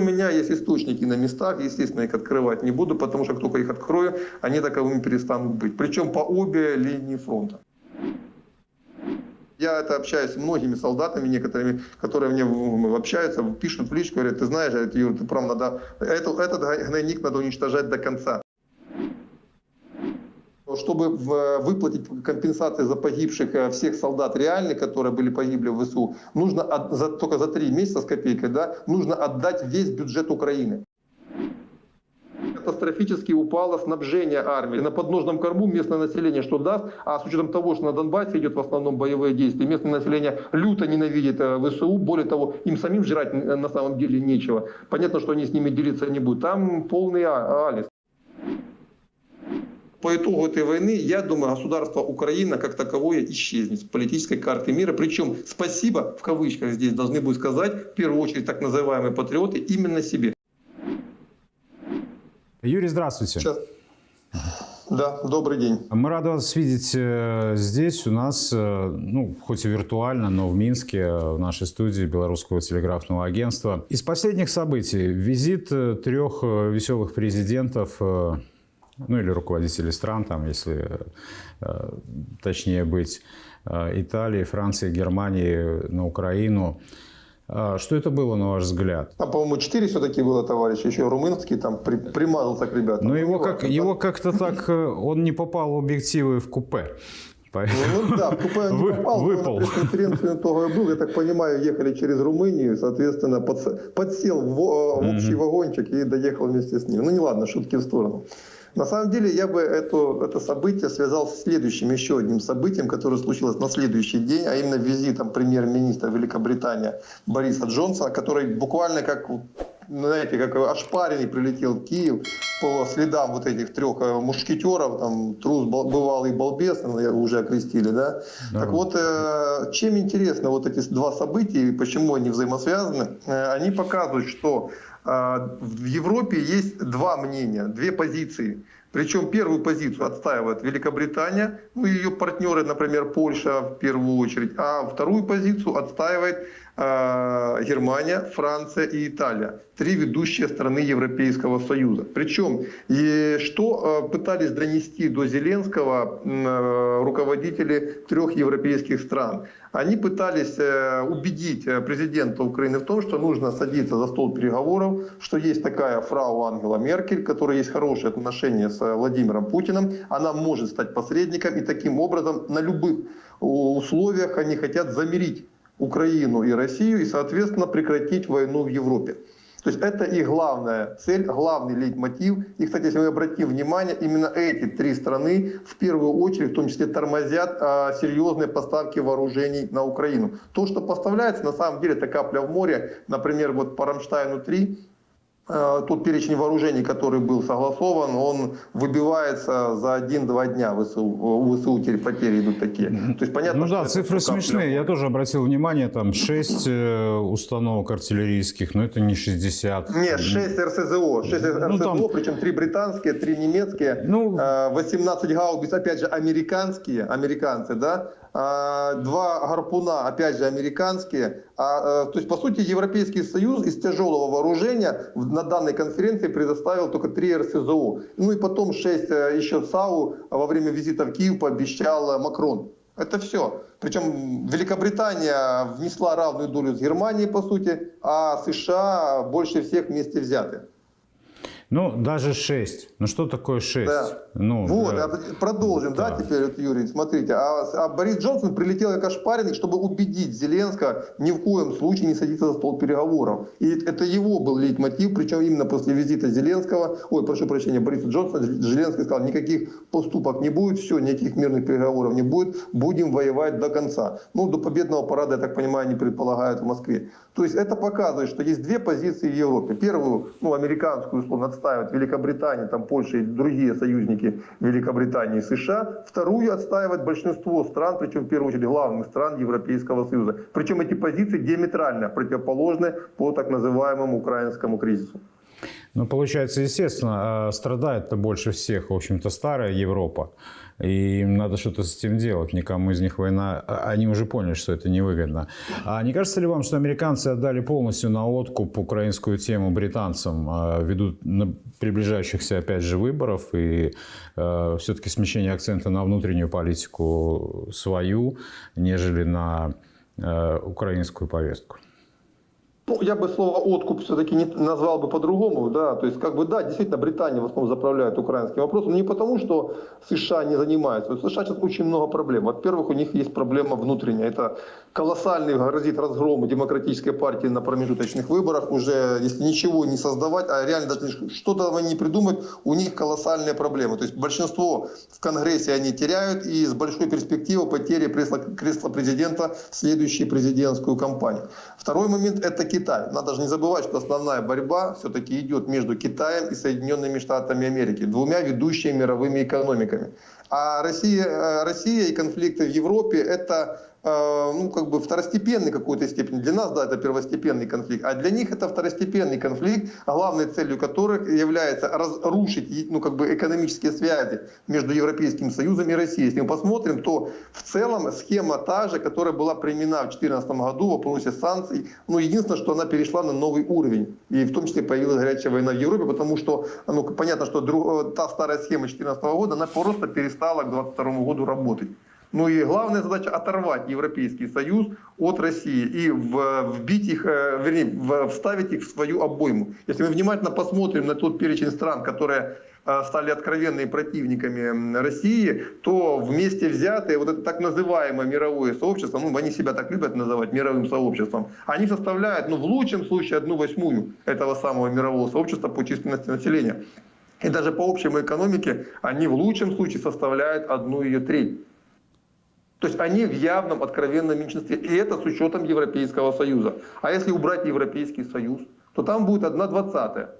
У меня есть источники на местах, естественно, их открывать не буду, потому что как только их открою, они таковыми перестанут быть. Причем по обе линии фронта. Я это общаюсь с многими солдатами, некоторыми, которые мне общаются, пишут в личку, говорят, ты знаешь, Юр, ты прав, надо, этот, этот гнойник надо уничтожать до конца. Чтобы выплатить компенсации за погибших э, всех солдат реальных, которые были погибли в ВСУ, нужно от, за, только за три месяца с копейкой, да, нужно отдать весь бюджет Украины катастрофически упало снабжение армии. На подножном корму местное население что даст, а с учетом того, что на Донбассе идет в основном боевые действия, местное население люто ненавидит э, ВСУ, более того, им самим жрать на самом деле нечего. Понятно, что они с ними делиться не будут. Там полный а, алис. По итогу этой войны, я думаю, государство Украина как таковое исчезнет с политической карты мира. Причем спасибо, в кавычках здесь должны будут сказать, в первую очередь так называемые патриоты, именно себе. Юрий, здравствуйте. Сейчас. Да, добрый день. Мы рады вас видеть э, здесь, у нас, э, ну, хоть и виртуально, но в Минске, э, в нашей студии Белорусского телеграфного агентства. Из последних событий визит трех веселых президентов, ну или руководителей стран, там, если точнее быть, Италии, Франции, Германии на Украину. А, что это было, на ваш взгляд? А, по-моему, четыре все-таки было товарища, еще румынский, там при, примазался к ребятам. Но его, как, его как-то так, э, он не попал в объективы в купе. Ну, ну да, в купе он не попал, выпал. на пресс-конференции того был, я так понимаю, ехали через Румынию, соответственно, подсел в, в общий вагончик и доехал вместе с ним. Ну не ладно, шутки в сторону. На самом деле я бы это, это событие связал с следующим, еще одним событием, которое случилось на следующий день, а именно визитом премьер-министра Великобритании Бориса Джонсона, который буквально как знаете, как ошпаренный прилетел в Киев по следам вот этих трех э, мушкетеров, там трус бывалый балбес, уже окрестили, да? да. Так вот, э, чем интересно вот эти два события и почему они взаимосвязаны, э, они показывают, что в Европе есть два мнения, две позиции. Причем первую позицию отстаивает Великобритания, ну ее партнеры, например, Польша в первую очередь, а вторую позицию отстаивает Германия, Франция и Италия, три ведущие страны Европейского Союза. Причем, что э, пытались донести до Зеленского э, руководители трех европейских стран? Они пытались э, убедить э, президента Украины в том, что нужно садиться за стол переговоров, что есть такая фрау Ангела Меркель, которая есть хорошие отношения с э, Владимиром Путиным, она может стать посредником, и таким образом на любых условиях они хотят замирить Украину и Россию и, соответственно, прекратить войну в Европе. То есть это их главная цель, главный лейтмотив. И, кстати, если мы обратим внимание, именно эти три страны в первую очередь, в том числе, тормозят а, серьезные поставки вооружений на Украину. То, что поставляется, на самом деле, это капля в море. Например, вот по Рамштайну-3 Э, тот перечень вооружений, который был согласован, он выбивается за один-два дня. ВСУ, у ВСУ потери идут такие. То есть понятно, ну да, цифры смешные. Я тоже обратил внимание, там 6 э, установок артиллерийских, но это не 60. Нет, 6 РСЗО. 6 ну, РСЗО, там... причем 3 британские, 3 немецкие, ну... 18 э, гаубиц, опять же, американские, американцы, да, два гарпуна, опять же, американские. А, то есть, по сути, Европейский Союз из тяжелого вооружения на данной конференции предоставил только три РСЗО. Ну и потом шесть э, еще САУ во время визита в Киев пообещал Макрон. Это все. Причем Великобритания внесла равную долю с Германией, по сути, а США больше всех вместе взяты. Ну, даже 6. Ну, что такое 6? Да. Ну, вот, да. продолжим, да, да теперь, вот, Юрий, смотрите. А, а Борис Джонсон прилетел как ошпаренный, чтобы убедить Зеленского ни в коем случае не садиться за стол переговоров. И это его был лейтмотив, причем именно после визита Зеленского, ой, прошу прощения, Бориса Джонсона, Зеленский сказал, никаких поступок не будет, все, никаких мирных переговоров не будет, будем воевать до конца. Ну, до победного парада, я так понимаю, они предполагают в Москве. То есть это показывает, что есть две позиции в Европе. Первую, ну, американскую, условно, отстаивает Великобритания, там Польша и другие союзники Великобритании и США. Вторую отстаивает большинство стран, причем в первую очередь главных стран Европейского Союза. Причем эти позиции диаметрально противоположны по так называемому украинскому кризису. Ну, получается, естественно, а страдает-то больше всех, в общем-то, старая Европа. И им надо что-то с этим делать. Никому из них война... а, Они уже поняли, что это невыгодно. А не кажется ли вам, что американцы отдали полностью на откуп украинскую тему британцам а, ввиду приближающихся, опять же, выборов и э, все-таки смещение акцента на внутреннюю политику свою, нежели на э, украинскую повестку? Ну, я бы слово «откуп» все-таки не назвал бы по-другому, да, то есть, как бы, да, действительно, Британия в основном заправляет украинским вопросом, не потому, что США не занимаются, США сейчас очень много проблем. Во-первых, у них есть проблема внутренняя, это колоссальный грозит разгром демократической партии на промежуточных выборах, уже, если ничего не создавать, а реально даже что-то они придумают, у них колоссальные проблемы, то есть, большинство в Конгрессе они теряют, и с большой перспективой потери кресла, кресла президента в следующую президентскую кампанию. Второй момент – это Китай. Надо же не забывать, что основная борьба все-таки идет между Китаем и Соединенными Штатами Америки, двумя ведущими мировыми экономиками. А Россия, э, Россия и конфликты в Европе – это ну, как бы второстепенный какой-то степени. Для нас, да, это первостепенный конфликт, а для них это второстепенный конфликт, главной целью которых является разрушить ну, как бы экономические связи между Европейским Союзом и Россией. Если мы посмотрим, то в целом схема та же, которая была применена в 2014 году в вопросе санкций. Ну, единственное, что она перешла на новый уровень. И в том числе появилась горячая война в Европе, потому что, ну, понятно, что э, та старая схема 2014 года, она просто перестала к 2022 году работать. Ну и главная задача оторвать Европейский Союз от России и вбить их, вернее, вставить их в свою обойму. Если мы внимательно посмотрим на тот перечень стран, которые э, стали откровенными противниками России, то вместе взятые вот это так называемое мировое сообщество, ну они себя так любят называть мировым сообществом, они составляют, ну в лучшем случае одну восьмую этого самого мирового сообщества по численности населения. И даже по общей экономике они в лучшем случае составляют одну ее треть. То есть они в явном, откровенном меньшинстве. И это с учетом Европейского Союза. А если убрать Европейский Союз, то там будет одна двадцатая.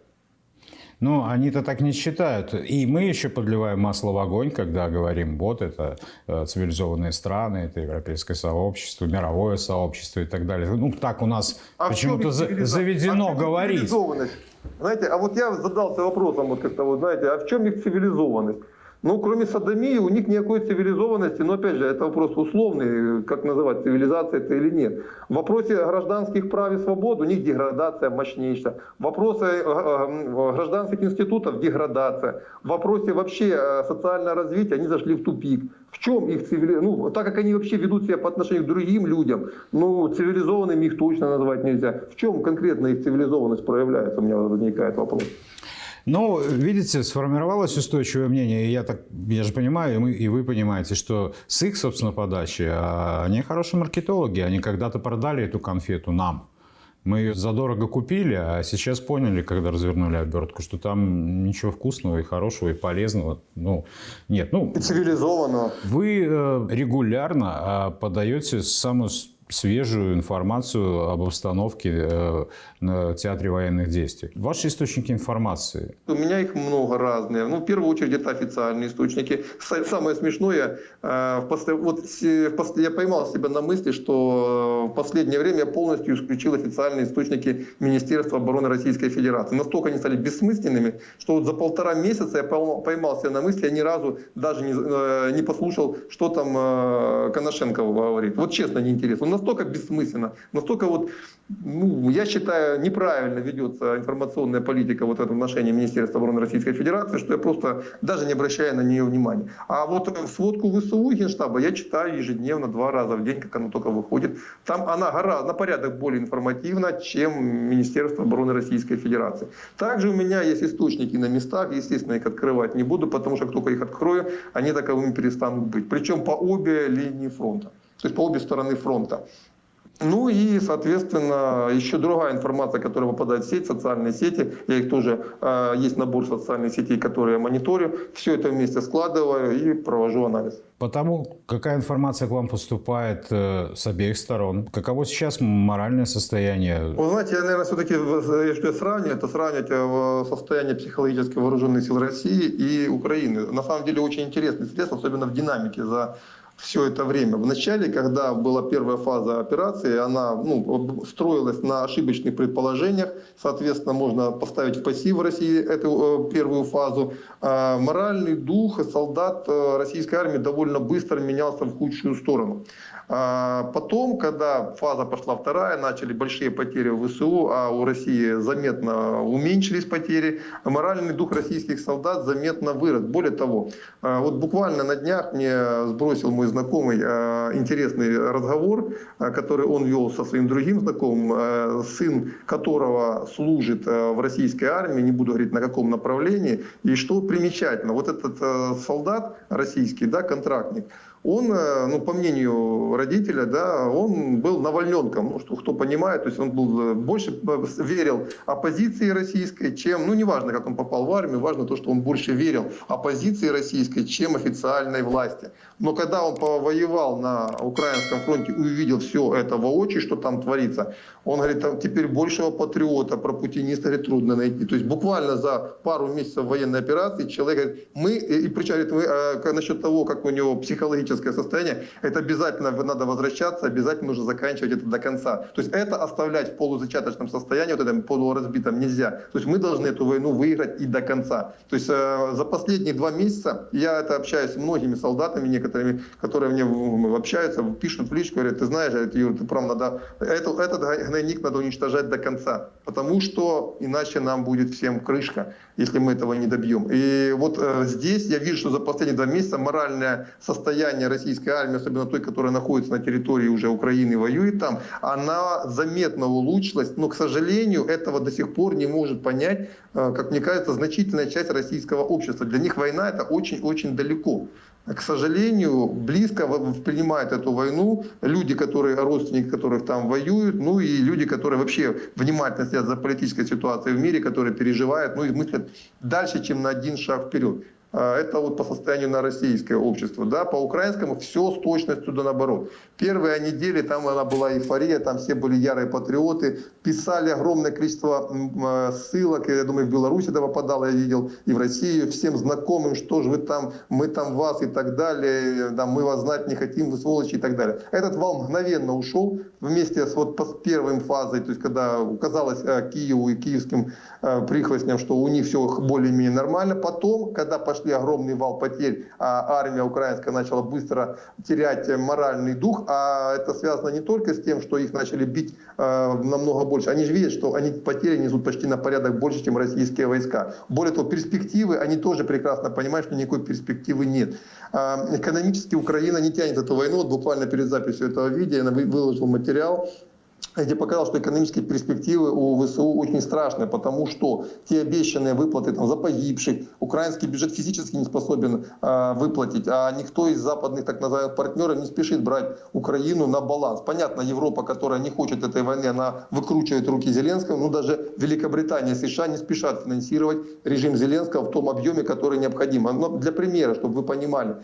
Ну, они-то так не считают. И мы еще подливаем масло в огонь, когда говорим, вот это э, цивилизованные страны, это европейское сообщество, мировое сообщество и так далее. Ну, так у нас А почему-то заведено а говорить. Знаете, а вот я задался вопросом, вот как-то, вот, знаете, а в чем их цивилизованность? Ну, кроме садомии, у них никакой цивилизованности, но опять же, это вопрос условный, как называть, цивилизация это или нет. В вопросе гражданских прав и свобод у них деградация мощнейшая. В вопросе э, э, гражданских институтов деградация. В вопросе вообще э, социального развития они зашли в тупик. В чем их цивилизация? Ну, так как они вообще ведут себя по отношению к другим людям, ну, цивилизованными их точно назвать нельзя. В чем конкретно их цивилизованность проявляется, у меня возникает вопрос. Ну, видите, сформировалось устойчивое мнение, и я так, я же понимаю, и, мы, и вы понимаете, что с их, собственно, подачи, а, они хорошие маркетологи, они когда-то продали эту конфету нам. Мы ее задорого купили, а сейчас поняли, когда развернули обертку, что там ничего вкусного и хорошего и полезного, ну, нет. Ну, цивилизованного. вы э, регулярно а, подаете самую свежую информацию об обстановке э, на театре военных действий. Ваши источники информации, У меня их много разные. Ну, в первую очередь, это официальные источники. Самое смешное, э, вот я поймал себя на мысли, что э, в последнее время я полностью исключил официальные источники Министерства обороны Российской Федерации. Настолько они стали бессмысленными, что вот за полтора месяца я поймал себя на мысли, я ни разу даже не, послушал, что там э, Коношенко говорит. Вот честно, неинтересно. Он настолько бессмысленно, настолько вот, ну, я считаю, неправильно ведется информационная политика вот в этом отношении Министерства обороны Российской Федерации, что я просто даже не обращаю на нее внимания. А вот сводку ВСУ и Генштаба я читаю ежедневно, два раза в день, как она только выходит. Там она гораздо, на порядок более информативна, чем Министерство обороны Российской Федерации. Также у меня есть источники на местах, естественно, их открывать не буду, потому что как только их открою, они таковыми перестанут быть. Причем по обе линии фронта, то есть по обе стороны фронта. Ну и, соответственно, еще другая информация, которая попадает в сеть, социальные сети. Я их тоже, э, есть набор социальных сетей, которые я мониторю. Все это вместе складываю и провожу анализ. Потому какая информация к вам поступает э, с обеих сторон? Каково сейчас моральное состояние? Вы знаете, я, наверное, все-таки, если я сравниваю, это сравнивать э, состояние психологически вооруженных сил России и Украины. На самом деле очень интересный средств, особенно в динамике за все это время. В начале, когда была первая фаза операции, она ну, строилась на ошибочных предположениях. Соответственно, можно поставить в пассив России эту э, первую фазу. А моральный дух солдат э, российской армии довольно быстро менялся в худшую сторону. А потом, когда фаза пошла вторая, начали большие потери в ВСУ, а у России заметно уменьшились потери, моральный дух российских солдат заметно вырос. Более того, а, вот буквально на днях мне сбросил мой знакомый а, интересный разговор, который он вел со своим другим знакомым, сын которого служит в российской армии, не буду говорить на каком направлении. И что примечательно, вот этот солдат российский, да, контрактник, он, э, ну, по мнению родителя, да, он был навальненком, ну, что, кто понимает, то есть он был, э, больше э, верил оппозиции российской, чем, ну, неважно, как он попал в армию, важно то, что он больше верил оппозиции российской, чем официальной власти. Но когда он повоевал на украинском фронте увидел все это воочию, что там творится, он говорит, там теперь большего патриота про путиниста говорит, трудно найти. То есть буквально за пару месяцев военной операции человек говорит, мы, и причем говорит, мы, э, насчет того, как у него психологическое состояние, это обязательно надо возвращаться, обязательно нужно заканчивать это до конца. То есть это оставлять в полузачаточном состоянии, вот этом полуразбитом нельзя. То есть мы должны эту войну выиграть и до конца. То есть э, за последние два месяца, я это общаюсь с многими солдатами, некоторыми, которые мне общаются, пишут в личку, говорят, ты знаешь, Юр, ты прав, надо, это, этот гнойник надо уничтожать до конца, потому что иначе нам будет всем крышка, если мы этого не добьем. И вот э, здесь я вижу, что за последние два месяца моральное состояние российской армии, особенно той, которая находится на территории уже Украины воюет там, она заметно улучшилась, но, к сожалению, этого до сих пор не может понять, э, как мне кажется, значительная часть российского общества. Для них война это очень-очень далеко к сожалению, близко принимают эту войну люди, которые, родственники которых там воюют, ну и люди, которые вообще внимательно следят за политической ситуацией в мире, которые переживают, ну и мыслят дальше, чем на один шаг вперед. А, это вот по состоянию на российское общество. Да, по украинскому все с точностью да наоборот. Первые недели там она была эйфория, там все были ярые патриоты, писали огромное количество а, ссылок, я думаю, в Беларуси это попадало, я видел, и в Россию, всем знакомым, что же вы там, мы там вас и так далее, да, мы вас знать не хотим, вы сволочи и так далее. Этот вал мгновенно ушел вместе с вот с первой фазой, то есть когда казалось а, Киеву и киевским прихвостням, что у них все более-менее нормально. Потом, когда пошли огромный вал потерь, а армия украинская начала быстро терять моральный дух, а это связано не только с тем, что их начали бить э, намного больше. Они же видят, что они потери несут почти на порядок больше, чем российские войска. Более того, перспективы, они тоже прекрасно понимают, что никакой перспективы нет. Э, экономически Украина не тянет эту войну. Вот буквально перед записью этого видео я выложил материал где показал, что экономические перспективы у ВСУ очень страшные, потому что те обещанные выплаты там, за погибших, украинский бюджет физически не способен э, выплатить, а никто из западных так называемых партнеров не спешит брать Украину на баланс. Понятно, Европа, которая не хочет этой войны, она выкручивает руки Зеленского, но даже Великобритания и США не спешат финансировать режим Зеленского в том объеме, который необходим. Но для примера, чтобы вы понимали,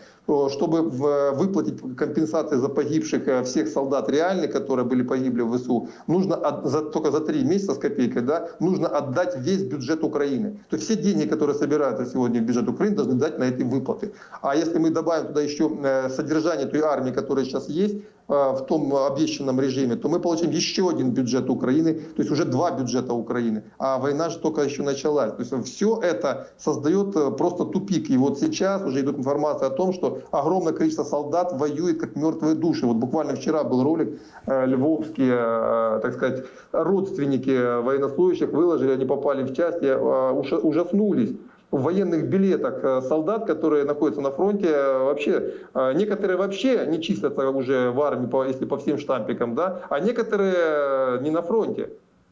чтобы выплатить компенсации за погибших э, всех солдат реальных, которые были погибли в ВСУ, нужно от, за, только за три месяца с копейкой, да, нужно отдать весь бюджет Украины. То есть все деньги, которые собираются сегодня в бюджет Украины, должны дать на эти выплаты. А если мы добавим туда еще э, содержание той армии, которая сейчас есть, в том обещанном режиме, то мы получим еще один бюджет Украины, то есть уже два бюджета Украины. А война же только еще началась. То есть все это создает э, просто тупик. И вот сейчас уже идет информация о том, что огромное количество солдат воюет как мертвые души. Вот буквально вчера был ролик, э, львовские, так сказать, родственники военнослужащих выложили, они попали в часть, ужаснулись военных билетах э, солдат, которые находятся на фронте, э, вообще, э, некоторые вообще не числятся уже в армии, если по всем штампикам, да, а некоторые не на фронте.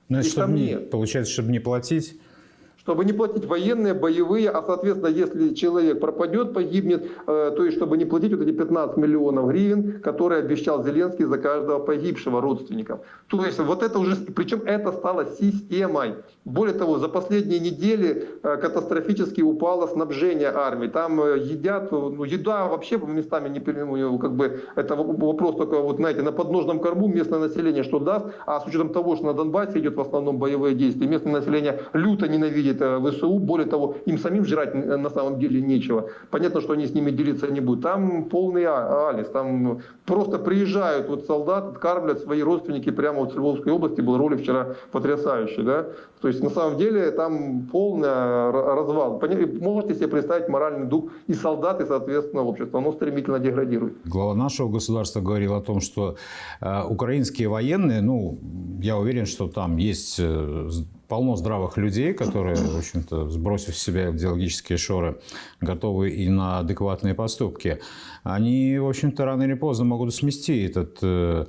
Ну, чтобы не, получается, чтобы не платить чтобы не платить военные, боевые, а соответственно, если человек пропадет, погибнет, э, то есть чтобы не платить вот эти 15 миллионов гривен, которые обещал Зеленский за каждого погибшего родственника. То есть вот это уже, причем это стало системой. Более того, за последние недели э, катастрофически упало снабжение армии. Там э, едят, ну, еда вообще местами не ну, как бы это вопрос только вот знаете на подножном корму местное население что даст, а с учетом того, что на Донбассе идет в основном боевые действия, местное население люто ненавидит видит ВСУ. Более того, им самим жрать на самом деле нечего. Понятно, что они с ними делиться не будут. Там полный а, алис. Там просто приезжают вот солдаты, откармливают свои родственники прямо вот в Львовской области. Был ролик вчера потрясающий. Да? То есть на самом деле там полный развал. Можете себе представить моральный дух и солдат, и, соответственно, общества. Оно стремительно деградирует. Глава нашего государства говорил о том, что э, украинские военные, ну, я уверен, что там есть э, полно здравых людей, которые, в общем-то, сбросив с себя идеологические шоры, готовы и на адекватные поступки. Они, в общем-то, рано или поздно могут смести этот э,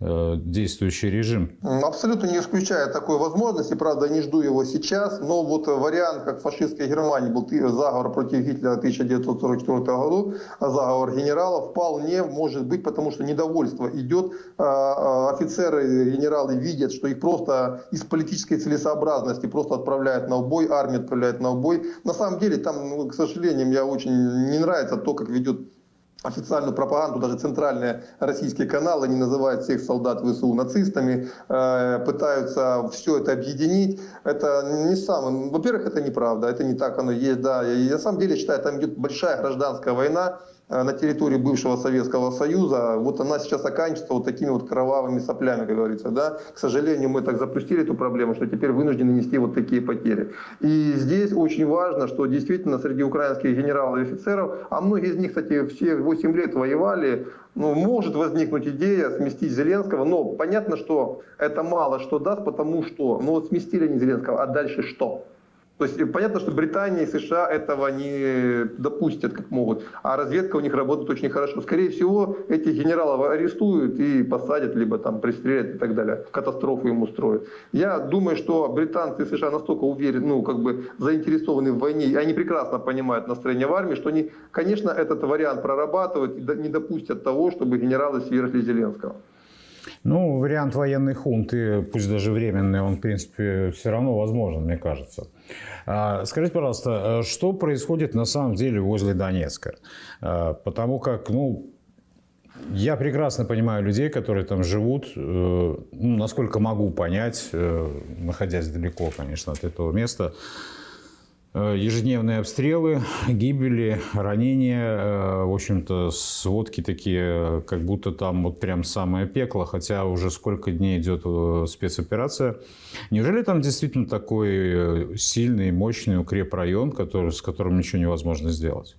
действующий режим? Абсолютно не исключаю такой возможности, правда, не жду его сейчас, но вот вариант, как в фашистской Германии был заговор против Гитлера в 1944 году, заговор генералов, вполне может быть, потому что недовольство идет, а, а, офицеры, генералы видят, что их просто из политической целесообразности просто отправляют на убой, армия отправляет на убой. На самом деле, там, ну, к сожалению, мне очень не нравится то, как ведет официальную пропаганду, даже центральные российские каналы, они называют всех солдат ВСУ нацистами, э, пытаются все это объединить. Это не самое... Во-первых, это неправда, это не так оно есть, да. И на самом деле, считаю, там идет большая гражданская война, на территории бывшего Советского Союза, вот она сейчас оканчивается вот такими вот кровавыми соплями, как говорится. Да? К сожалению, мы так запустили эту проблему, что теперь вынуждены нести вот такие потери. И здесь очень важно, что действительно среди украинских генералов и офицеров, а многие из них, кстати, все 8 лет воевали, ну, может возникнуть идея сместить Зеленского, но понятно, что это мало что даст, потому что, ну вот сместили они Зеленского, а дальше что? То есть э, понятно, что Британия и США этого не допустят, как могут. А разведка у них работает очень хорошо. Скорее всего, этих генералов арестуют и посадят, либо там пристрелят и так далее. Катастрофу им устроят. Я думаю, что британцы и США настолько уверены, ну, как бы заинтересованы в войне, и они прекрасно понимают настроение в армии, что они, конечно, этот вариант прорабатывают и не допустят того, чтобы генералы свергли Зеленского. Ну, вариант военной хунты, пусть даже временный, он, в принципе, все равно возможен, мне кажется. А, скажите, пожалуйста, э, что происходит на самом деле возле Донецка? А, потому как, ну, я прекрасно понимаю людей, которые там живут, э, ну, насколько могу понять, э, находясь далеко, конечно, от этого места. Э, ежедневные обстрелы, гибели, ранения, э, в общем-то, сводки такие, как будто там вот прям самое пекло, хотя уже сколько дней идет э, спецоперация. Неужели там действительно такой сильный, мощный укрепрайон, который, с которым ничего невозможно сделать?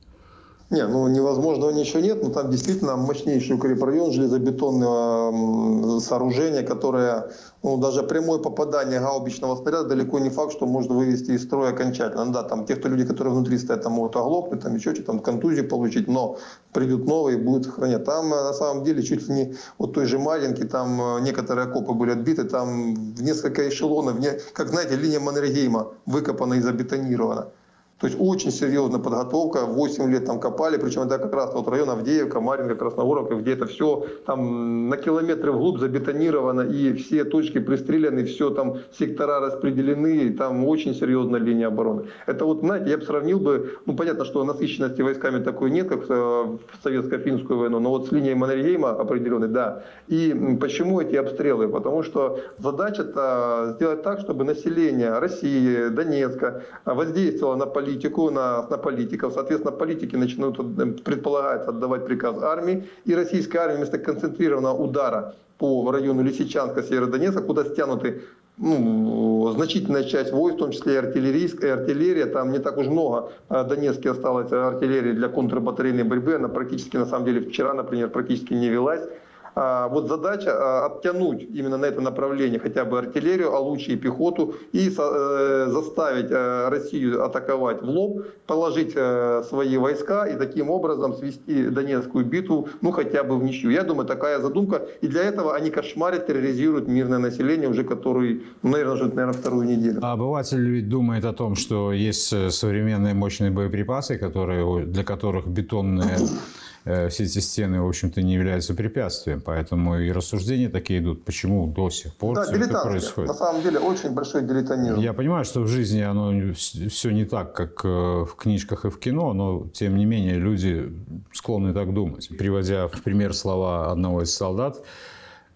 Не, ну невозможного ничего нет, но там действительно мощнейший укрепрайон, железобетонное сооружение, которое, ну даже прямое попадание гаубичного снаряда далеко не факт, что можно вывести из строя окончательно. Ну, да, там те, кто люди, которые внутри стоят, там могут оглохнуть, там еще что-то, там контузию получить, но придут новые и будут сохранять. Там э, на самом деле чуть ли не вот той же Маринки, там э, некоторые окопы были отбиты, там в несколько эшелонов, как знаете, линия Маннергейма выкопана и забетонирована. То есть очень серьезная подготовка, 8 лет там копали, причем это как раз вот район Авдеевка, Маринка, Красногоровка, где это все там на километры вглубь забетонировано, и все точки пристреляны, все там сектора распределены, и там очень серьезная линия обороны. Это вот, знаете, я бы сравнил бы, ну понятно, что насыщенности войсками такой нет, как в советско-финскую войну, но вот с линией Маннергейма определенной, да. И почему эти обстрелы? Потому что задача-то сделать так, чтобы население России, Донецка воздействовало на политику политику, на, на политиков. Соответственно, политики начнут, э, предполагается, отдавать приказ армии. И российская армия вместо концентрированного удара по району Лисичанска, Северодонецка, куда стянуты ну, значительная часть войск, в том числе и артиллерийская, артиллерия, там не так уж много в Донецке осталось артиллерии для контрбатарейной борьбы, она практически, на самом деле, вчера, например, практически не велась. А, вот задача а, оттянуть именно на это направление хотя бы артиллерию, а лучше и пехоту, и э, заставить э, Россию атаковать в лоб, положить э, свои войска и таким образом свести Донецкую битву, ну хотя бы в ничью. Я думаю, такая задумка. И для этого они кошмарят, терроризируют мирное население уже который, ну, наверное, уже наверное, вторую неделю. А обыватель ведь думает о том, что есть современные мощные боеприпасы, которые, для которых бетонные все эти стены, в общем-то, не являются препятствием. Поэтому и рассуждения такие идут, почему до сих пор да, все это происходит. На самом деле очень большой дилетантизм. Я понимаю, что в жизни оно все не так, как э, в книжках и в кино, но тем не менее люди склонны так думать. Приводя в пример слова одного из солдат,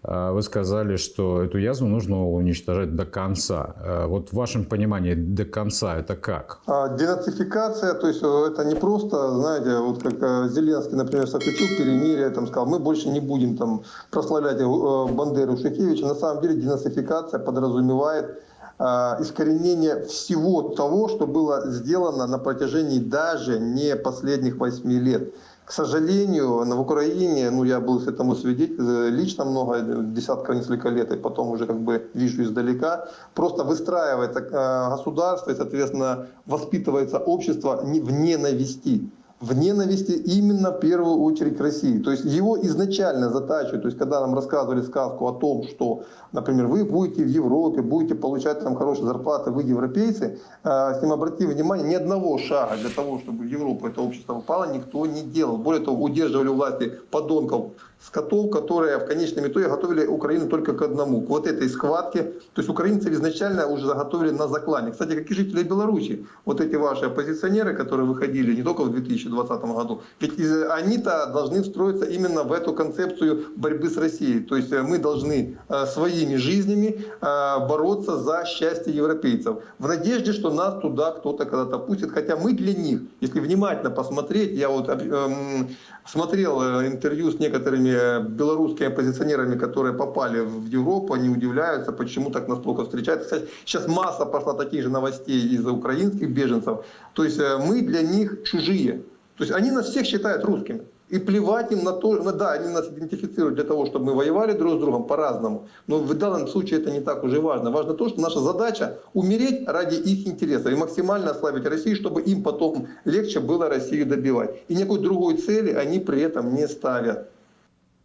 вы сказали, что эту язву нужно уничтожать до конца. А, вот в вашем понимании до конца это как? А, денацификация, то есть э, это не просто, знаете, вот как э, Зеленский, например, заключил перемирие, там сказал, мы больше не будем там прославлять э, Бандеру Шухевича. На самом деле денацификация подразумевает искоренение всего того, что было сделано на протяжении даже не последних восьми лет. К сожалению, в Украине, ну я был этому свидетель э, лично много, десятка, несколько лет, и потом уже как бы вижу издалека, просто выстраивается э, государство и, соответственно, воспитывается общество в ненависти в ненависти именно в первую очередь к России. То есть его изначально затачивают, то есть когда нам рассказывали сказку о том, что, например, вы будете в Европе, будете получать там хорошие зарплаты, вы европейцы, э, с ним обратите внимание, ни одного шага для того, чтобы в Европу это общество попало, никто не делал. Более того, удерживали у власти подонков скотов, которые в конечном итоге готовили Украину только к одному, к вот этой схватке. То есть украинцы изначально уже заготовили на заклане. Кстати, как и жители Беларуси, вот эти ваши оппозиционеры, которые выходили не только в 2020 году, ведь они-то должны встроиться именно в эту концепцию борьбы с Россией. То есть э, мы должны э, своими жизнями э, бороться за счастье европейцев. В надежде, что нас туда кто-то когда-то пустит. Хотя мы для них, если внимательно посмотреть, я вот эм, смотрел интервью с некоторыми белорусскими оппозиционерами, которые попали в Европу, они удивляются, почему так нас плохо встречают. Кстати, сейчас масса пошла таких же новостей из-за украинских беженцев. То есть э, мы для них чужие. То есть они нас всех считают русскими. И плевать им на то, ну да, они нас идентифицируют для того, чтобы мы воевали друг с другом по-разному. Но в данном случае это не так уже важно. Важно то, что наша задача умереть ради их интересов и максимально ослабить Россию, чтобы им потом легче было Россию добивать. И никакой другой цели они при этом не ставят.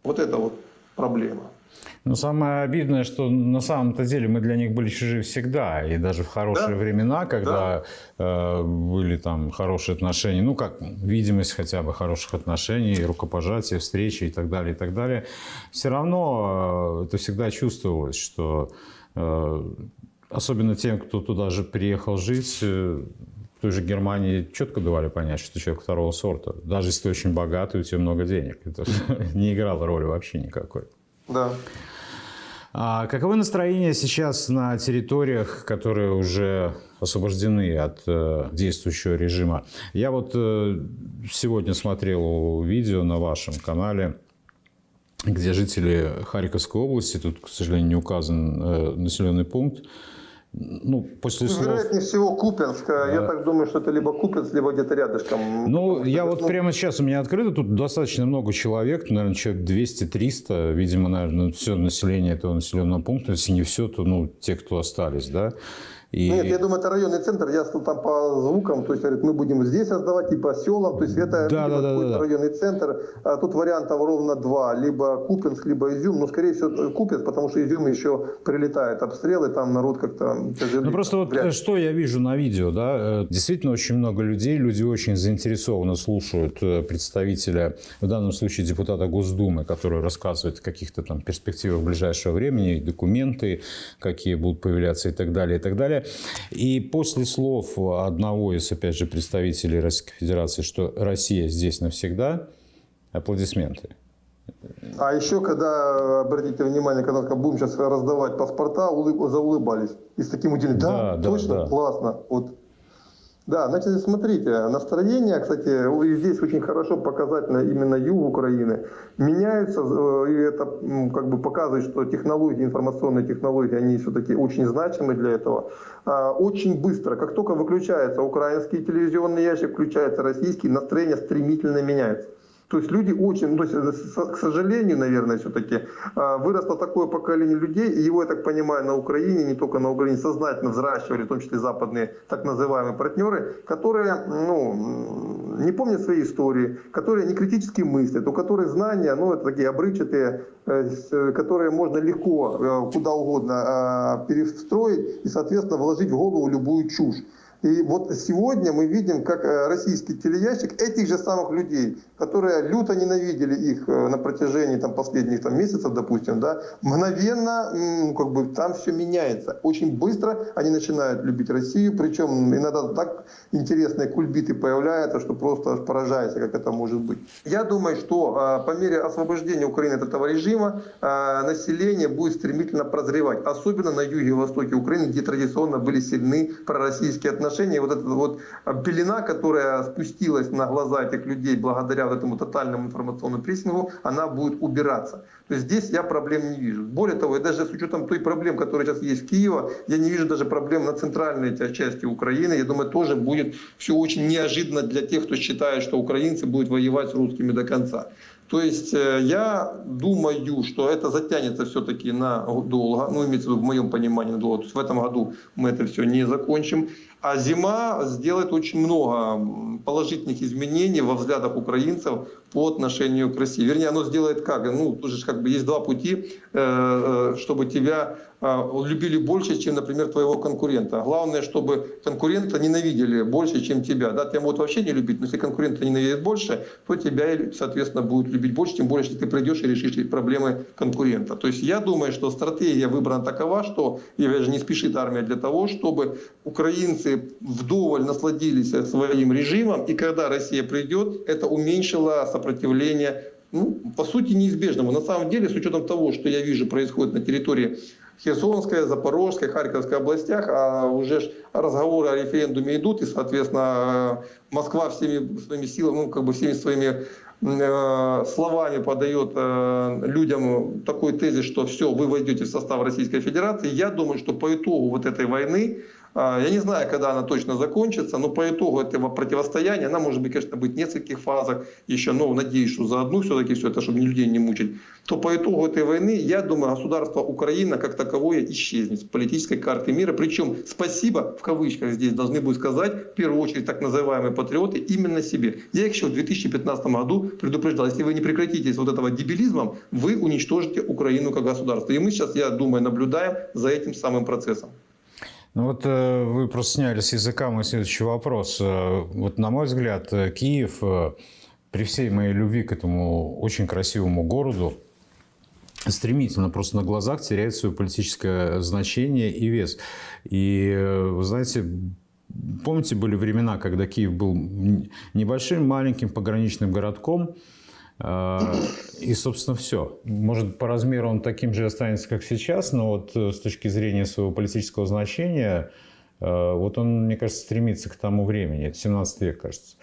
Вот это вот проблема. Но самое обидное, что на самом-то деле мы для них были чужие всегда. И даже в хорошие да? времена, когда да. э, были там хорошие отношения, ну как видимость хотя бы хороших отношений, рукопожатия, встречи и так далее, и так далее, все равно э, это всегда чувствовалось, что э, особенно тем, кто туда же приехал жить, э, той же Германии четко давали понять, что ты человек второго сорта. Даже если ты очень богатый, у тебя много денег. Это не играло роли вообще никакой. Да. А каковы настроения сейчас на территориях, которые уже освобождены от э, действующего режима? Я вот э, сегодня смотрел видео на вашем канале, где жители Харьковской области, тут, к сожалению, не указан э, населенный пункт, ну, после слов... Вероятнее всего Купенск. Да. Я так думаю, что это либо Купенск, либо где-то рядышком. Ну, я вот ну... прямо сейчас у меня открыто, тут достаточно много человек, наверное, человек 200-300, видимо, наверное, все население этого населенного пункта, если не все, то, ну, те, кто остались, да. И... Нет, я думаю, это районный центр. Я там по звукам, то есть говорит, мы будем здесь создавать, и по селам. То есть это да, да, да, да, районный центр. А тут вариантов ровно два. Либо Купинск, либо Изюм. Но, скорее всего, Купинск, потому что Изюм еще прилетает обстрелы, там народ как-то. Ну, просто вот что я вижу на видео, да, э, действительно очень много людей, люди очень заинтересованно слушают э, представителя, в данном случае депутата Госдумы, который рассказывает о каких-то там перспективах ближайшего времени, документы, какие будут появляться и так далее, и так далее. И после слов одного из, опять же, представителей Российской Федерации, что Россия здесь навсегда, аплодисменты. А еще, когда, обратите внимание, когда будем сейчас раздавать паспорта, улыб, заулыбались. И с таким удивлением, да, да точно, да. классно. Вот да, значит, смотрите, настроение, кстати, здесь очень хорошо показательно именно юг Украины, меняется, э, и это как бы показывает, что технологии, информационные технологии, они все-таки очень значимы для этого. А, очень быстро, как только выключается украинский телевизионный ящик, включается российский, настроение стремительно меняется. То есть люди очень, ну, то есть, э, к сожалению, наверное, все-таки а, выросло такое поколение людей, и его, я так понимаю, на Украине, не только на Украине, сознательно взращивали, в том числе западные так называемые партнеры, которые ну, не помнят своей истории, которые не критически мыслят, у которых знания, ну, это такие обрывчатые, э, э, которые можно легко куда угодно а, перестроить и, соответственно, вложить в голову любую чушь. И вот сегодня мы видим, как э, российский телеящик этих же самых людей, которые люто ненавидели их э, на протяжении там, последних там, месяцев, допустим, да, мгновенно как бы, там все меняется. Очень быстро они начинают любить Россию, причем иногда так интересные кульбиты появляются, что просто поражаешься, как это может быть. Я думаю, что по мере освобождения Украины от этого режима население будет стремительно прозревать, особенно на юге и востоке Украины, где традиционно были сильны пророссийские отношения отношении вот эта вот а, пелена, которая спустилась на глаза этих людей благодаря вот этому тотальному информационному прессингу, она будет убираться. То есть здесь я проблем не вижу. Более того, и даже с учетом той проблем, которые сейчас есть в Киеве, я не вижу даже проблем на центральной части Украины. Я думаю, тоже будет все очень неожиданно для тех, кто считает, что украинцы будут воевать с русскими до конца. То есть э, я думаю, что это затянется все-таки на долго, ну имеется в виду в моем понимании долго. То есть в этом году мы это все не закончим. А зима сделает очень много положительных изменений во взглядах украинцев по отношению к России. Вернее, оно сделает как? Ну, тут же как бы есть два пути, э, э, чтобы тебя любили больше, чем, например, твоего конкурента. Главное, чтобы конкурента ненавидели больше, чем тебя. Да, тебя могут вообще не любить, но если конкурента ненавидит больше, то тебя, соответственно, будут любить больше, тем более, если ты придешь и решишь проблемы конкурента. То есть я думаю, что стратегия выбрана такова, что, и же не спешит армия для того, чтобы украинцы вдоволь насладились своим режимом, и когда Россия придет, это уменьшило сопротивление ну, по сути, неизбежному. На самом деле, с учетом того, что я вижу происходит на территории Херсонской, Запорожской, Харьковской областях, а уже разговоры о референдуме идут, и, соответственно, Москва всеми своими силами, ну, как бы всеми своими э, словами подает э, людям такой тезис, что все, вы войдете в состав Российской Федерации. Я думаю, что по итогу вот этой войны я не знаю, когда она точно закончится, но по итогу этого противостояния, она может быть, конечно, быть в нескольких фазах еще, но надеюсь, что за одну все-таки все это, чтобы людей не мучить, то по итогу этой войны, я думаю, государство Украина как таковое исчезнет с политической карты мира. Причем спасибо, в кавычках здесь должны будут сказать, в первую очередь, так называемые патриоты, именно себе. Я еще в 2015 году предупреждал, если вы не прекратите вот этого дебилизмом, вы уничтожите Украину как государство. И мы сейчас, я думаю, наблюдаем за этим самым процессом. Ну вот э, вы просто сняли с языка мой следующий вопрос. Э, вот на мой взгляд, э, Киев, при всей моей любви к этому очень красивому городу, стремительно просто на глазах теряет свое политическое значение и вес. И, вы знаете, помните, были времена, когда Киев был небольшим, маленьким пограничным городком, и, собственно, все. Может, по размеру он таким же останется, как сейчас, но вот э, с точки зрения своего политического значения, э, вот он, мне кажется, стремится к тому времени. Это 17 век, кажется.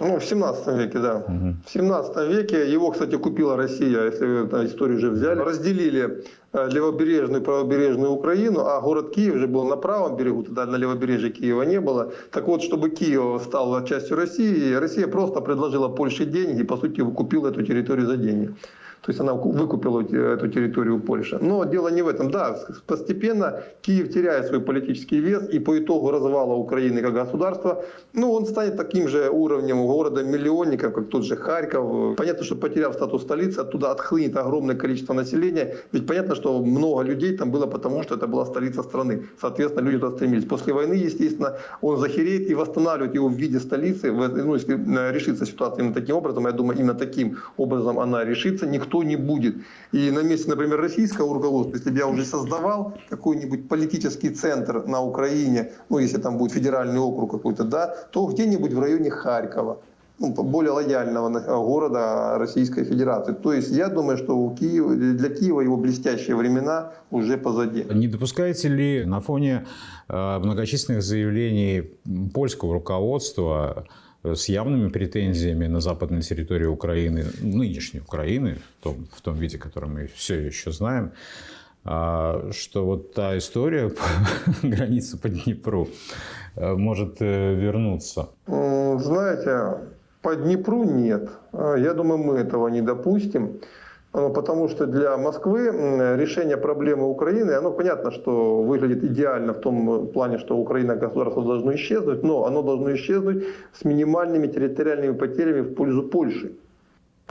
Ну, в 17 веке, да. Угу. В 17 веке его, кстати, купила Россия, если вы историю уже взяли. Разделили э, левобережную и правобережную Украину, а город Киев же был на правом берегу, тогда на левобережье Киева не было. Так вот, чтобы Киев стал частью России, Россия просто предложила Польше деньги и, по сути, купила эту территорию за деньги. То есть она выкупила эту территорию Польши. Но дело не в этом. Да, постепенно Киев теряет свой политический вес, и по итогу развала Украины как государства, ну, он станет таким же уровнем города-миллионником, как тот же Харьков. Понятно, что потеряв статус столицы, оттуда отхлынет огромное количество населения. Ведь понятно, что много людей там было потому, что это была столица страны. Соответственно, люди туда стремились. После войны, естественно, он захереет и восстанавливать его в виде столицы, ну, если решится ситуация именно таким образом, я думаю, именно таким образом она решится, никто никто не будет. И на месте, например, российского руководства, если бы я уже создавал какой-нибудь политический центр на Украине, ну, если там будет федеральный округ какой-то, да, то где-нибудь в районе Харькова ну, более лояльного города Российской Федерации. То есть я думаю, что у Киева, для Киева его блестящие времена уже позади. Не допускаете ли на фоне э, многочисленных заявлений польского руководства с явными претензиями на западной территории Украины, нынешней Украины, в том, в том виде, который мы все еще знаем, а, что вот та история по границе по Днепру э, может э, вернуться? Знаете, по Днепру нет. Я думаю, мы этого не допустим. Ну, потому что для Москвы решение проблемы Украины, оно понятно, что выглядит идеально в том плане, что Украина государство должно исчезнуть, но оно должно исчезнуть с минимальными территориальными потерями в пользу Польши.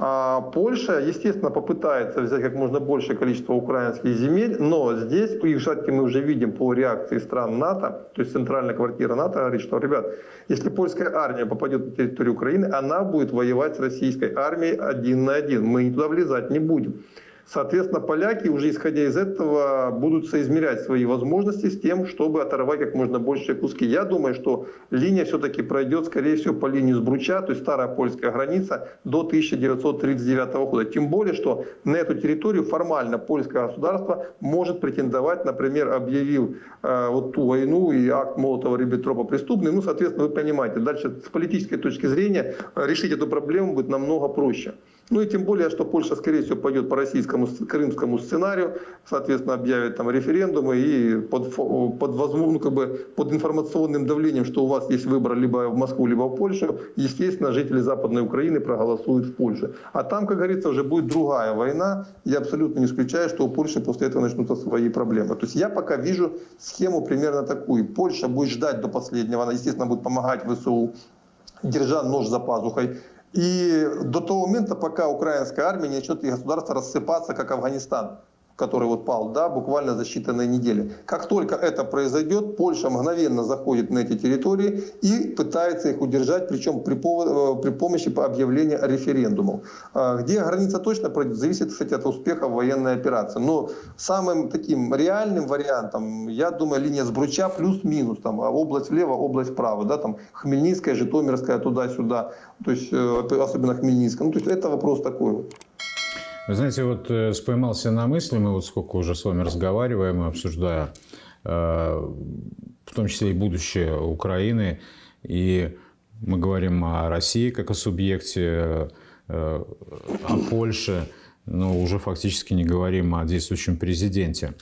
А Польша, естественно, попытается взять как можно большее количество украинских земель, но здесь, и, кстати, мы уже видим по реакции стран НАТО, то есть центральная квартира НАТО говорит, что, ребят, если польская армия попадет на территорию Украины, она будет воевать с российской армией один на один. Мы туда влезать не будем. Соответственно, поляки, уже исходя из этого, будут соизмерять свои возможности с тем, чтобы оторвать как можно больше куски. Я думаю, что линия все-таки пройдет, скорее всего, по линии Сбруча, то есть старая польская граница, до 1939 года. Тем более, что на эту территорию формально польское государство может претендовать, например, объявил э, вот ту войну и акт Молотова-Риббентропа преступный. Ну, соответственно, вы понимаете, дальше с политической точки зрения решить эту проблему будет намного проще. Ну и тем более, что Польша, скорее всего, пойдет по российскому крымскому сценарию, соответственно, объявит там референдумы и под, под, ну, как бы под информационным давлением, что у вас есть выбор либо в Москву, либо в Польшу, естественно, жители Западной Украины проголосуют в Польше. А там, как говорится, уже будет другая война. Я абсолютно не исключаю, что у Польши после этого начнутся свои проблемы. То есть я пока вижу схему примерно такую. Польша будет ждать до последнего, она, естественно, будет помогать ВСУ, держа нож за пазухой. И до того момента, пока украинская армия не начнет и государство рассыпаться, как Афганистан который вот пал, да, буквально за считанные недели. Как только это произойдет, Польша мгновенно заходит на эти территории и пытается их удержать, причем при, э, при помощи объявления референдумов. А где граница точно пройдет, зависит, кстати, от успеха военной операции. Но самым таким реальным вариантом, я думаю, линия Сбруча плюс-минус, там а область влево, область вправо, да, там Хмельницкая, Житомирская, туда-сюда, то есть э, особенно Хмельницкая. Ну, то есть это вопрос такой вот. Вы знаете, вот э, споймался на мысли, мы вот сколько уже с вами разговариваем и обсуждая, э, в том числе и будущее Украины, и мы говорим о России как о субъекте, э, о Польше, но уже фактически не говорим о действующем президенте.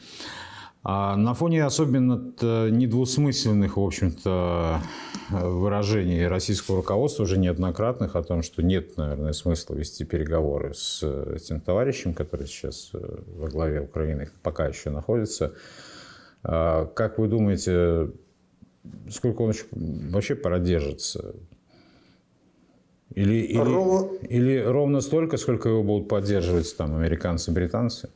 А на фоне особенно недвусмысленных, в общем-то, выражений российского руководства, уже неоднократных, о том, что нет, наверное, смысла вести переговоры с этим товарищем, который сейчас э, во главе Украины пока еще находится. А как вы думаете, сколько он вообще продержится? Или, или, ровно... или ровно столько, сколько его будут поддерживать там американцы, британцы?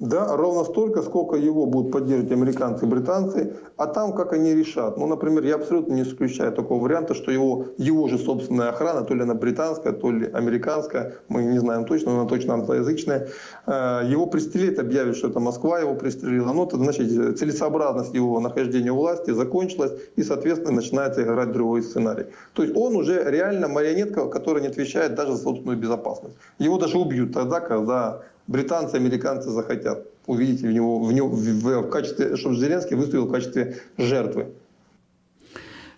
Да, ровно столько, сколько его будут поддерживать американцы и британцы, а там как они решат. Ну, например, я абсолютно не исключаю такого варианта, что его, его же собственная охрана, то ли она британская, то ли американская, мы не знаем точно, но она точно англоязычная, э, его пристрелит, объявит, что это Москва его пристрелила. Ну, это значит, целесообразность его нахождения у власти закончилась, и, соответственно, начинается играть другой сценарий. То есть он уже реально марионетка, которая не отвечает даже за собственную безопасность. Его даже убьют тогда, когда британцы, американцы захотят увидеть в него, в него в, в качестве, чтобы Зеленский выступил в качестве жертвы.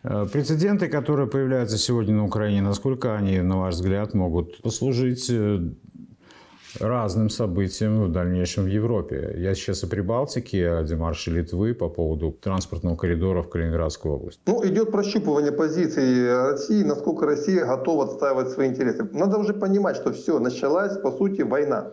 Э, прецеденты, которые появляются сегодня на Украине, насколько они, на ваш взгляд, могут послужить э, разным событиям в дальнейшем в Европе. Я сейчас о Прибалтике, о демарше Литвы по поводу транспортного коридора в Калининградскую область. Ну, идет прощупывание позиции России, насколько Россия готова отстаивать свои интересы. Надо уже понимать, что все, началась, по сути, война.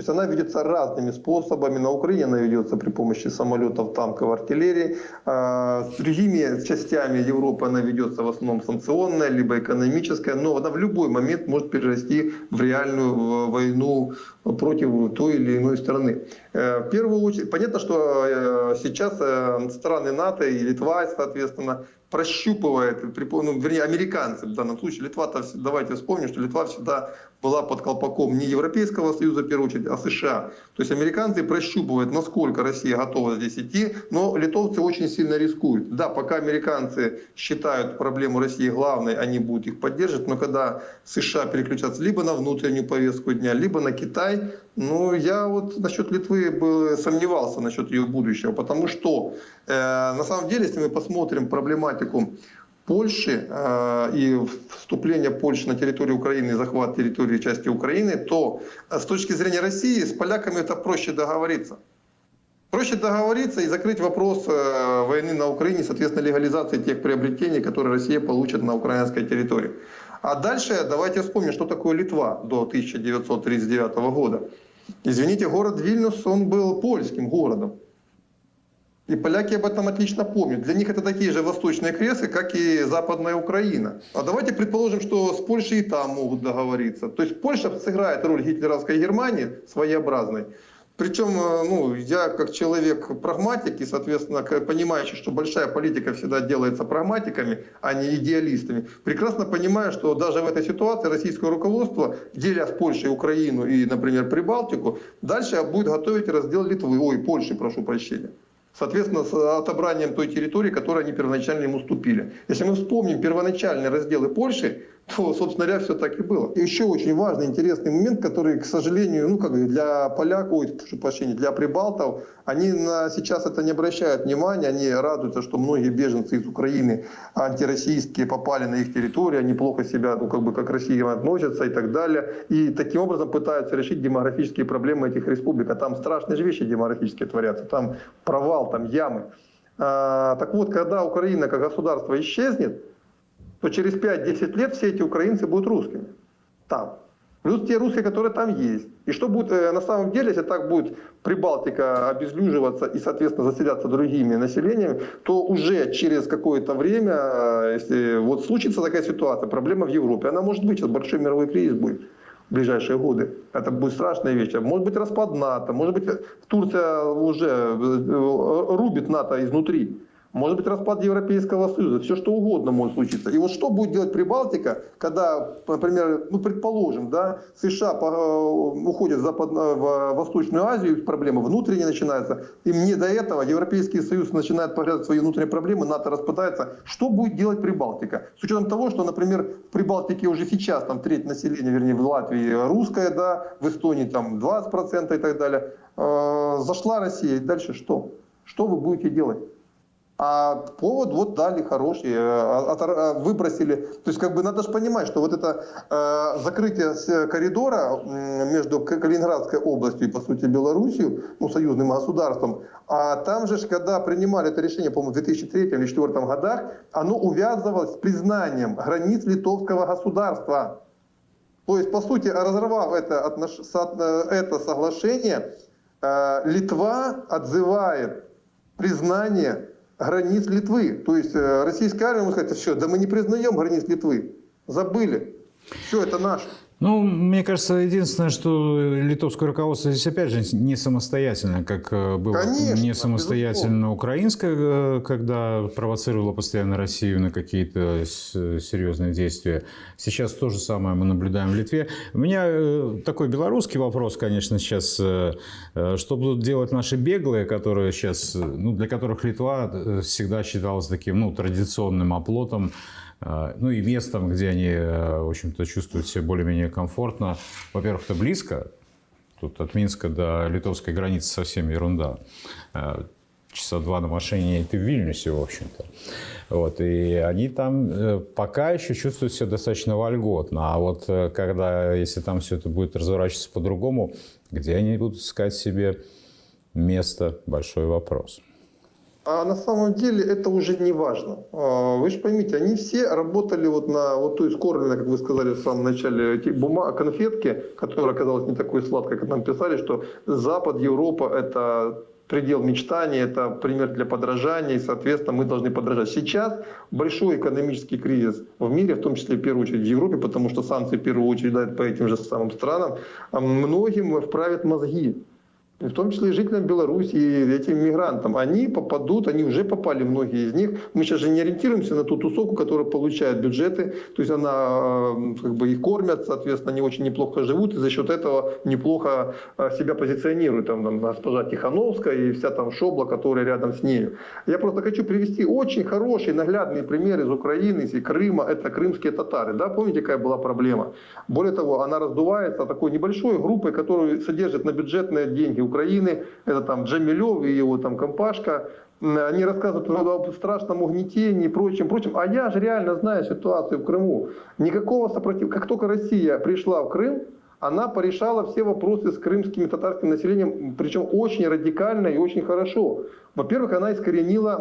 То есть она ведется разными способами. На Украине она ведется при помощи самолетов, танков, артиллерии. А, с другими частями Европы она ведется в основном санкционная, либо экономическая. Но она в любой момент может перерасти в реальную войну против той или иной страны. Э, в первую очередь, понятно, что э, сейчас э, страны НАТО и Литва, соответственно, прощупывает, ну, вернее, американцы в данном случае, Литва-то, давайте вспомним, что Литва всегда была под колпаком не Европейского Союза, в первую очередь, а США. То есть американцы прощупывают, насколько Россия готова здесь идти, но литовцы очень сильно рискуют. Да, пока американцы считают проблему России главной, они будут их поддерживать, но когда США переключатся либо на внутреннюю повестку дня, либо на Китай, ну, я вот насчет Литвы был, сомневался насчет ее будущего, потому что э, на самом деле, если мы посмотрим проблематику Польши э, и вступление Польши на территорию Украины и захват территории части Украины, то э, с точки зрения России с поляками это проще договориться. Проще договориться и закрыть вопрос э, войны на Украине, соответственно, легализации тех приобретений, которые Россия получит на украинской территории. А дальше давайте вспомним, что такое Литва до 1939 года. Извините, город Вильнюс, он был польским городом. И поляки об этом отлично помнят. Для них это такие же восточные кресы, как и Западная Украина. А давайте предположим, что с Польшей и там могут договориться. То есть Польша сыграет роль гитлеровской Германии своеобразной. Причем, э, ну, я как человек прагматик и, соответственно, понимающий, что большая политика всегда делается прагматиками, а не идеалистами, прекрасно понимаю, что даже в этой ситуации российское руководство, деля с Польшей Украину и, например, Прибалтику, дальше будет готовить раздел Литвы, ой, Польши, прошу прощения. Соответственно, с отобранием той территории, которую они первоначально им уступили. Если мы вспомним первоначальные разделы Польши, то, собственно говоря, все так и было. И еще очень важный, интересный момент, который, к сожалению, ну, как для поляков, ой, прошу прощения, для прибалтов, они на, сейчас это не обращают внимания, они радуются, что многие беженцы из Украины антироссийские попали на их территорию, они плохо себя, ну, как бы, как Россия относятся и так далее. И таким образом пытаются решить демографические проблемы этих республик. А там страшные же вещи демографические творятся. Там провал, там ямы. А, так вот, когда Украина как государство исчезнет, то через 5-10 лет все эти украинцы будут русскими. Там. Плюс те русские, которые там есть. И что будет э, на самом деле, если так будет Прибалтика обезлюживаться и, соответственно, заселяться другими населениями, то уже через какое-то время, э, если вот случится такая ситуация, проблема в Европе, она может быть, сейчас большой мировой кризис будет в ближайшие годы. Это будет страшная вещь. Может быть распад НАТО, может быть Турция уже э, рубит НАТО изнутри. Может быть распад Европейского Союза, все что угодно может случиться. И вот что будет делать Прибалтика, когда, например, ну предположим, да, США уходят в, Западную, в Восточную Азию, проблемы внутренние начинаются, им не до этого, Европейский Союз начинает поглядывать свои внутренние проблемы, НАТО распадается. Что будет делать Прибалтика? С учетом того, что, например, в Прибалтике уже сейчас там треть населения, вернее в Латвии русская, да, в Эстонии там 20% и так далее. Э, зашла Россия, и дальше что? Что вы будете делать? А повод вот дали хороший, э, э, выбросили. То есть как бы надо же понимать, что вот это э, закрытие коридора между Калининградской областью и, по сути, Белоруссией, ну, союзным государством, а там же, когда принимали это решение, по-моему, в 2003 или 2004 годах, оно увязывалось с признанием границ литовского государства. То есть, по сути, разорвав это, это соглашение, Литва отзывает признание границ Литвы. То есть э, российская армия может сказать, все, да мы не признаем границ Литвы. Забыли. Все, это наше. Ну, мне кажется, единственное, что литовское руководство здесь, опять же, не самостоятельно, как э, было Конечно, не самостоятельно безусловно. украинское, э, когда провоцировало постоянно Россию на какие-то серьезные действия. Сейчас то же самое мы наблюдаем в Литве. У меня э, такой белорусский вопрос, конечно, сейчас. Что будут делать наши беглые, которые сейчас, ну, для которых Литва всегда считалась таким, ну, традиционным оплотом ну и местом, где они, э, в общем-то, чувствуют себя более-менее комфортно. Во-первых, это близко. Тут от Минска до литовской границы совсем ерунда. А, часа два на машине, и ты в Вильнюсе, в общем-то. Вот, и они там э, пока еще чувствуют себя достаточно вольготно. А вот э, когда, если там все это будет разворачиваться по-другому, где они будут искать себе место, большой вопрос. А на самом деле это уже не важно. А, вы же поймите, они все работали вот на вот той скорбленной, как вы сказали в самом начале, эти бумаг, конфетки, которая оказалась не такой сладкой, как нам писали, что Запад, Европа – это предел мечтаний, это пример для подражания, и, соответственно, мы должны подражать. Сейчас большой экономический кризис в мире, в том числе, в первую очередь, в Европе, потому что санкции, в первую очередь, дают по этим же самым странам, многим вправят мозги в том числе и жителям Беларуси, и этим мигрантам. Они попадут, они уже попали, многие из них. Мы сейчас же не ориентируемся на ту тусовку, которая получает бюджеты, то есть она э, как бы их кормят, соответственно, они очень неплохо живут, и за счет этого неплохо э, себя позиционируют. Там, там госпожа Тихановская и вся там шобла, которая рядом с ней. Я просто хочу привести очень хороший, наглядный пример из Украины, из Крыма. Это крымские татары. Да? Помните, какая была проблема? Более того, она раздувается такой небольшой группой, которую содержит на бюджетные деньги Украины, это там Джамилев и его там компашка, они рассказывают о страшном угнетении и прочем, прочем. А я же реально знаю ситуацию в Крыму. Никакого сопротивления. Как только Россия пришла в Крым, она порешала все вопросы с крымским и татарским населением, причем очень радикально и очень хорошо. Во-первых, она искоренила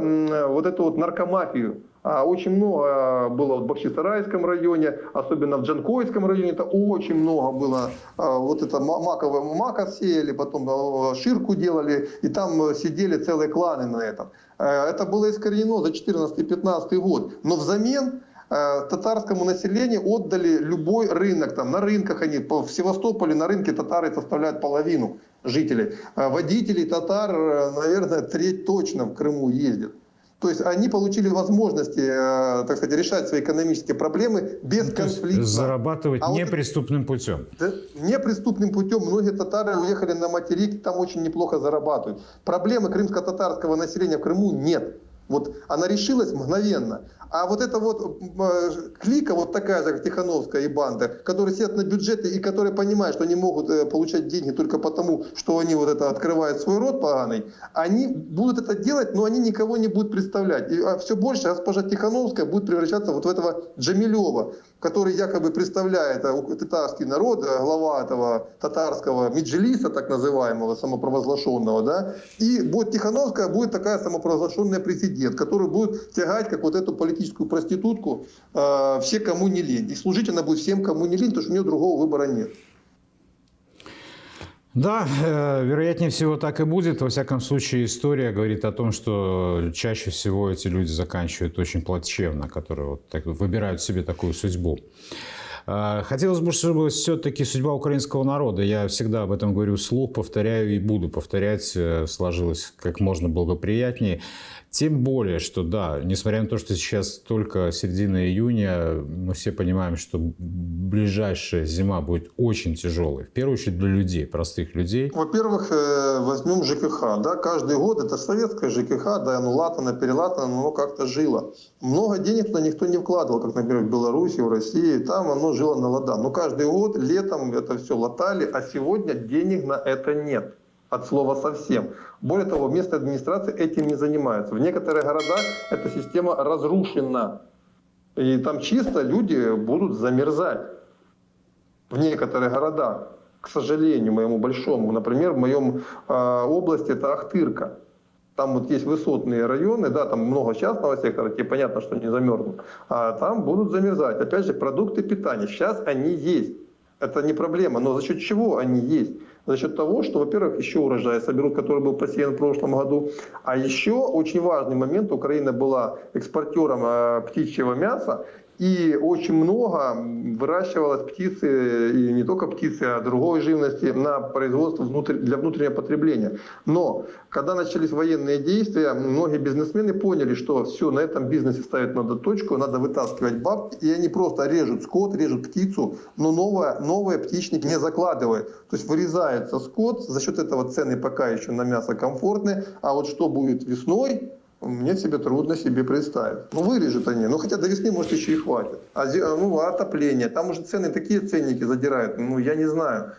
вот эту вот наркомафию. А очень много было в Бахчисарайском районе, особенно в Джанкойском районе, это очень много было. А, Вот это маковое мака сеяли, потом а, ширку делали, и там сидели целые кланы на этом. Э, Это было искоренено за 14-15 год. Но взамен э, татарскому населению отдали любой рынок. Там, на рынках они, в Севастополе на рынке татары составляют половину жителей. А Водителей татар, э, наверное, треть точно в Крыму ездят. То есть они получили возможности, э, так сказать, решать свои экономические проблемы без Ну, конфликта. зарабатывать А вот- неприступным путем. Да, неприступным путем многие татары уехали на материк, там очень неплохо зарабатывают. Проблемы крымско-татарского населения в Крыму нет. Вот она решилась мгновенно. А вот эта вот э, клика, вот такая же, как Тихановская и банда, которые сидят на бюджете и которые понимают, что они могут э, получать деньги только потому, что они вот это открывают свой рот поганый, они будут это делать, но они никого не будут представлять. И все больше госпожа Тихановская будет превращаться вот в этого Джамилева, который якобы представляет э, татарский народ, э, глава этого татарского меджилиса, так называемого, самопровозглашенного, да, и будет Тихановская, будет такая самопровозглашенная президент, который будет тягать, как вот эту политическую проститутку, э, все, кому не лень. И служить она будет всем, кому не лень, потому что у нее другого выбора нет. Да, э, вероятнее всего так и будет. Во всяком случае, история говорит о том, что чаще всего эти люди заканчивают очень плачевно, которые вот так выбирают себе такую судьбу. Э, Хотелось бы, чтобы все-таки судьба украинского народа, я всегда об этом говорю вслух, повторяю и буду повторять, э, сложилась как можно благоприятнее. Тем более, что да, несмотря на то, что сейчас только середина июня, мы все понимаем, что ближайшая зима будет очень тяжелой. В первую очередь для людей, простых людей. Во-первых, э, возьмем ЖКХ. Да, каждый год это советская ЖКХ, да, оно латано, перелатано, но оно как-то жило. Много денег туда никто не вкладывал, как, например, в Беларуси, в России. Там оно жило на лада. Но каждый год летом это все латали, а сегодня денег на это нет. От слова совсем. Более того, местная администрация этим не занимается. В некоторых городах эта система разрушена. И там чисто люди будут замерзать в некоторых городах, к сожалению, моему большому. Например, в моем э, области это Ахтырка. Там вот есть высотные районы, да, там много частного сектора, тебе понятно, что не замерзнут. А там будут замерзать. Опять же, продукты питания. Сейчас они есть. Это не проблема. Но за счет чего они есть? За счет того, что, во-первых, еще урожай соберут, который был посеян в прошлом году. А еще очень важный момент. Украина была экспортером э, птичьего мяса. И очень много выращивалось птицы, и не только птицы, а другой живности на производство для внутреннего потребления. Но когда начались военные действия, многие бизнесмены поняли, что все, на этом бизнесе ставить надо точку, надо вытаскивать бабки, и они просто режут скот, режут птицу, но новое, новые птичники не закладывают. То есть вырезается скот, за счет этого цены пока еще на мясо комфортные, а вот что будет весной, мне себе трудно себе представить. Ну, вырежут они. Ну, хотя до весны, может, еще и хватит. А, зи- ну, а отопление. Там уже цены, такие ценники задирают. Ну, я не знаю.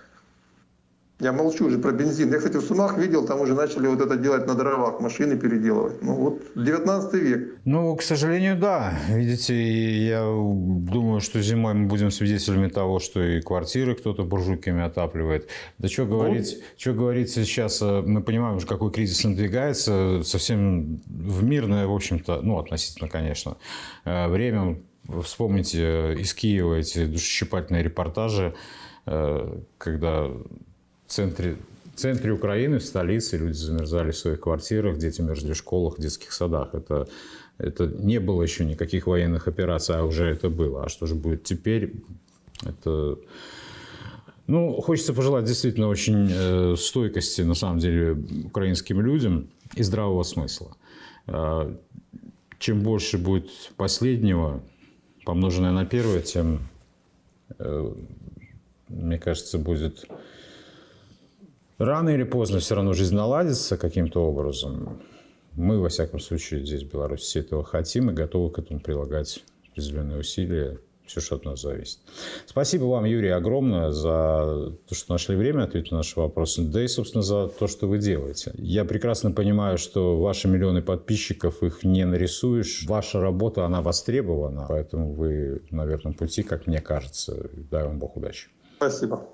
Я молчу уже про бензин. Я, кстати, в Сумах видел, там уже начали вот это делать на дровах, машины переделывать. Ну, вот 19 век. Ну, к сожалению, да. Видите, я думаю, что зимой мы будем свидетелями того, что и квартиры кто-то буржуйками отапливает. Да что говорить, что говорить сейчас, э, мы понимаем уже, какой кризис надвигается, совсем в мирное, в общем-то, ну, относительно, конечно, э, время. Вспомните э, из Киева эти душесчипательные репортажи, э, когда в центре, в центре Украины, в столице, люди замерзали в своих квартирах, дети мерзли в школах, в детских садах. Это, это не было еще никаких военных операций, а уже это было. А что же будет теперь? Это... Ну, хочется пожелать действительно очень э, стойкости, на самом деле, украинским людям и здравого смысла. Э, чем больше будет последнего, помноженное на первое, тем, э, мне кажется, будет Рано или поздно все равно жизнь наладится каким-то образом. Мы, во всяком случае, здесь, в Беларуси, все этого хотим и готовы к этому прилагать определенные усилия, все, что от нас зависит. Спасибо вам, Юрий, огромное за то, что нашли время ответить на наши вопросы, да и, собственно, за то, что вы делаете. Я прекрасно понимаю, что ваши миллионы подписчиков, их не нарисуешь. Ваша работа, она востребована, поэтому вы на верном пути, как мне кажется. Дай вам Бог удачи. Спасибо.